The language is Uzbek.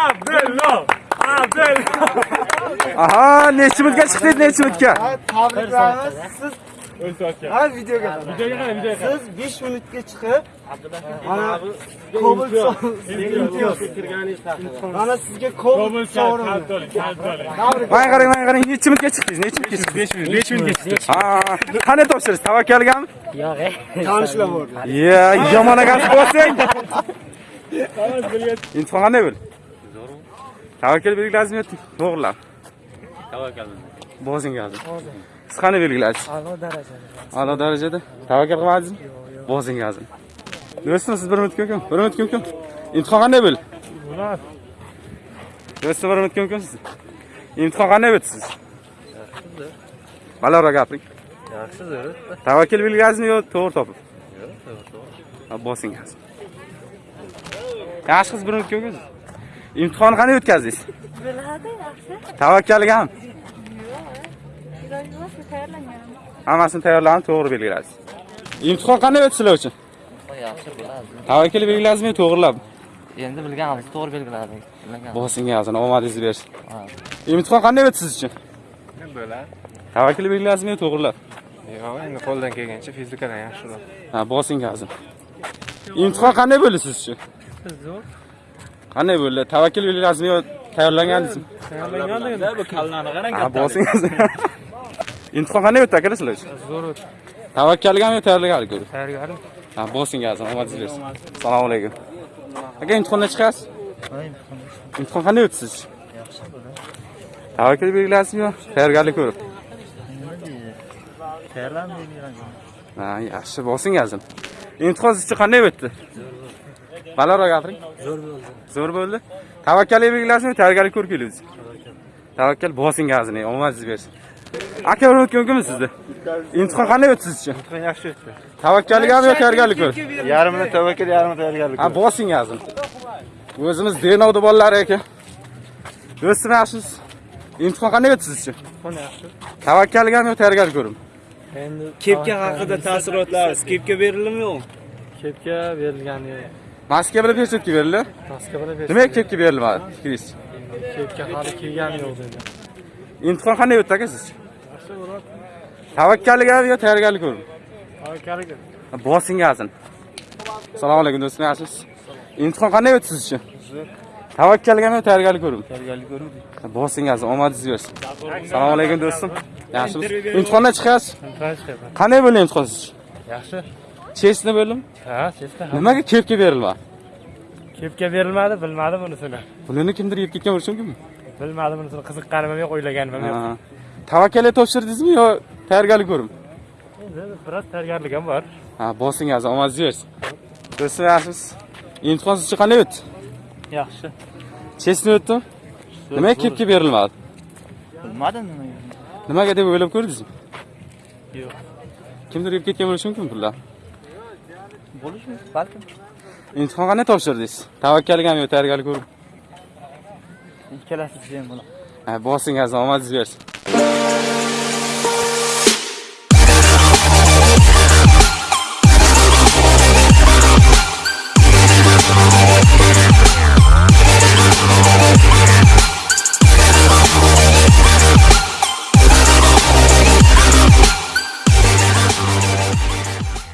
Abdulloh. Abdulloh. Aha, nechi minutga chiqdingiz, nechi minutga? Tabriklaymiz. Siz ha videoga. Videoga qarang, videoga. Siz 5 minutga chiqib mana Cobalt mana sizga Kobul sovrin. kaltoli, kaltoli. Tabriklaymiz. Mana qarang, mana qarang, nechi minutga chiqdingiz, nechi minutga chiqdingiz? 5 minut, 5 minutga chiqdi. Ha, qanday topshirish? Tavakkalgami? Tanishlar bor. Ya, yomon agasi bo'lsang. Imtihon qanday bo'ldi? Tavakkal belgiladingizmi? To'g'rilab. Tavakkal. Bozingiz. Siz qanday belgiladingiz? A'lo darajada. A'lo darajada. Tavakkal qilmadingizmi? Bozingiz. Do'stim, siz bir minut ko'kin. Bir minut ko'kin. Imtihon qanday bo'ldi? Do'stim, bir minut ko'kin siz. Imtihon qanday o'tdi siz? Balandroq gapiring. Yaxshi zo'r. Tavakkal belgiladingizmi yo to'g'ri topib? Ha, bosingiz. Yaxshi qiz bir minut ko'kin. Imtihonni qanday o'tkazdingiz? Biladi yaxshi. Tavakkalgami? Iloji bo'lsa tayyorlangan. Hammasini tayyorlanib to'g'ri belgiladingiz. Imtihon qanday o'tdi sizlar uchun? yaxshi biladi Tavakkal belgiladingizmi to'g'rilab? endi bilganimiz to'g'ri belgiladik bilagan Bosingizini omadingizni bersin. Imtihon qanday o'tdi siz uchun? Bo'ladi. Tavakkal belgiladingizmi to'g'rilab? Yo'q, endi qo'ldan kelgancha fizikadan yaxshiroq. Ha, bosingizni. Imtihon qanday bo'ldi siz uchun? Zo'r. Qanday bo'ldi? Tavakkal belgiladingizmi yo tayyorlangansizmi? Tayyorlanganda bu kallarni qarang. Ha, bosingiz. Imtihon qanday o'tdi akalar sizlar uchun? Zo'r o'tdi. Tavakkalgami yo tayyorlanganmi? Tayyorgarim. Ha, bosingizni omadingizni bersin. Assalomu alaykum. Aka imtihondan chiqasiz? Imtihon qanday o'tdi siz? Yaxshi bo'ldi. Tavakkal belgiladingizmi yo tayyorgarlik ko'rib? Ha, yaxshi bosingizni. Imtihon siz uchun qanday o'tdi? Balandroq gapiring. Zo'r bo'ldi. Zo'r bo'ldi. Tavakkallik belgilasizmi, tayyorgarlik ko'rib keldingiz? Tavakkal bosingizni, omadingiz bersin. Aka bir o'tgan kunmi sizda? Imtihon qanday o'tdi siz uchun? Yaxshi o'tdi. Tavakkallikami yo tayyorgarlik ko'rib? Yarmini tavakkal, yarmini tayyorgarlik. Ha, bosingizni. O'zimiz Denovda bolalar ekan. Do'stim yaxshisiz? Imtihon qanday o'tdi siz uchun? Qani yaxshi. Tavakkallikami yo tayyorgarlik ko'rib? Endi Kepka haqida taassurotlaringiz kepka berildimi yo'qmi? kepka berilgani Maska bilan peshetka berildi. maska bilan Nimaga kepka berilmadi? Fikringiz? kepka hali kelgani yo'q dedi. Imtihon qanday o'tdi aka siz? Tavakkallikami yo tayyorgarlik ko'rib? Tavakkalik. Bosingizni. Assalomu alaykum do'stlar, yaxshisiz? Imtihon qanday o'tdi siz uchun? Tavakkalgami yo tayyorgarlik ko'rib? Tayyorgarlik ko'ruvdik. Bosingizni, omadingiz bersin. Assalomu alaykum do'stim. Yaxshimisiz? Imtihondan chiqasiz? Transport. Qanday bo'ldi imtihon siz? Yaxshi. Chestni bo'ldimi? Ha, chesta. Nimaga kepka berilmadi? Kepka berilmadi, bilmadim unisini. Pulini kimdir yeb ketgan bo'lishi mumkinmi? Bilmadim unisini, qiziqqanim yo'q, o'ylaganim yo'q. Ha. Tavakkalga topshirdingizmi yo tayyorgarlik ko'rib? Biroz tayyorgarlik ham bor. Ha, bosingizni, omadingiz bersin. Do'stlar, yaxshimisiz? Imtihon siz uchun qanday o'tdi? Yaxshi. Chestni o'tdimi? Nimaga kepka berilmadi? Bilmadim nimaga. Nimaga deb o'ylab ko'rdingizmi? Yo'q. Kimdir yeb ketgan bo'lishi mumkin pullar. Bo'lishi balkim. Imtihon qanday topshirdingiz? Tavakkalgami yo tayyorgarlik ko'rib? Ikkalasi ham. Ha, bosingizni, omadingiz bersin.